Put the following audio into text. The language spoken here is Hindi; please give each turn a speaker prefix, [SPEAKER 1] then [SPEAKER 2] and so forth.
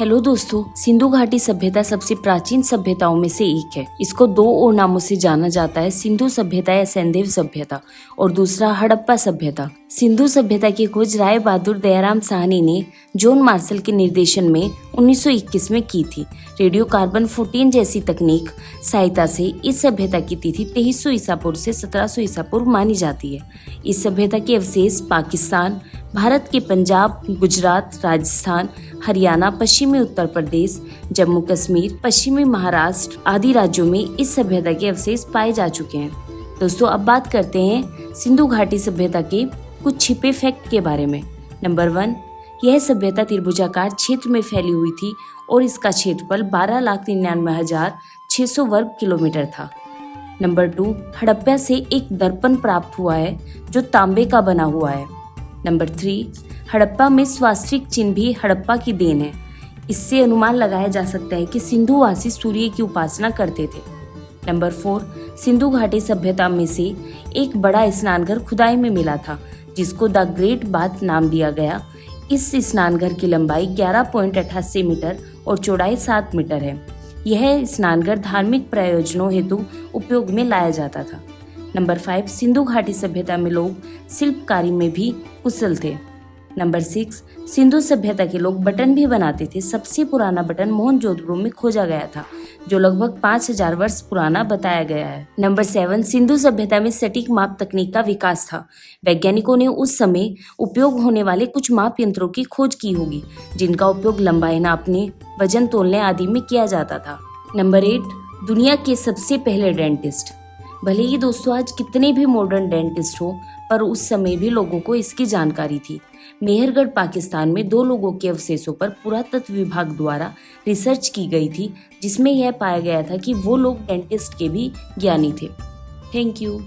[SPEAKER 1] हेलो दोस्तों, सिंधु घाटी सभ्यता सबसे प्राचीन सभ्यताओं में से एक है। इसको दो और नामों से जाना जाता है, सिंधु सभ्यता या सैंदेव सभ्यता, और दूसरा हड़प्पा सभ्यता। सिंधु सभ्यता की खोज राय बहादुर दयाराम साहनी ने जॉन मार्शल के निर्देशन में 1921 में की थी। रेडियो कार्बन 14 जैसी तकनीक सहायता से इस सभ्यता की तिथि तेईस सौ ईसा पूर्व से सत्रह सौ ईसा पूर्व मानी जाती है। इस सभ्यता के अवशेष पाकिस्तान भारत के पंजाब, गुजरात, राजस्थान, हरियाणा, पश्चिमी उत्तर प्रदेश, जम्मू कश्मीर, पश्चिमी महाराष्ट्र आदि राज्यों में इस सभ्यता के अवशेष पाए जा चुके हैं। दोस्तों, अब बात करते हैं सिंधु घाटी सभ्यता के कुछ छिपे फैक्ट के बारे में। नंबर वन, यह सभ्यता त्रिभुजाकार क्षेत्र में फैली हुई थी और इसका क्षेत्रफल बारह लाख निन्यानवे हज़ार छह सौ वर्ग किलोमीटर था। नंबर टू, हड़प्पा से एक दर्पण प्राप्त हुआ है, जो तांबे का बना हुआ है। नंबर थ्री हड़प्पा में स्वास्तिक चिन्ह भी हड़प्पा की देन है। इससे अनुमान लगाया जा सकता है कि सिंधुवासी सूर्य की उपासना करते थे। नंबर फोर सिंधु घाटी सभ्यता में से एक बड़ा स्नानघर खुदाई में मिला था, जिसको द ग्रेट बाथ नाम दिया गया। इस स्नानघर की लंबाई ग्यारह पॉइंट अठासी मीटर और चौड़ाई सात मीटर है। यह स्नानघर धार्मिक प्रयोजनों हेतु उपयोग में लाया जाता था। नंबर फाइव, सिंधु घाटी सभ्यता में लोग शिल्पकारी में भी कुशल थे। नंबर सिक्स, सिंधु सभ्यता के लोग बटन भी बनाते थे। सबसे पुराना बटन मोहन जोधपुर में खोजा गया था, जो लगभग पाँच हज़ार वर्ष पुराना बताया गया है। नंबर सेवन, सिंधु सभ्यता में सटीक माप तकनीक का विकास था। वैज्ञानिकों ने उस समय उपयोग होने वाले कुछ माप यंत्रों की खोज की होगी, जिनका उपयोग लंबाई नापने, वज़न तोलने आदि में किया जाता था। नंबर एट, दुनिया के सबसे पहले डेंटिस्ट। भले ही दोस्तों, आज कितने भी मॉडर्न डेंटिस्ट हो, पर उस समय भी लोगों को इसकी जानकारी थी। मेहरगढ़, पाकिस्तान में दो लोगों के अवशेषों पर पुरातत्व विभाग द्वारा रिसर्च की गई थी, जिसमें यह पाया गया था कि वो लोग डेंटिस्ट के भी ज्ञानी थे। Thank you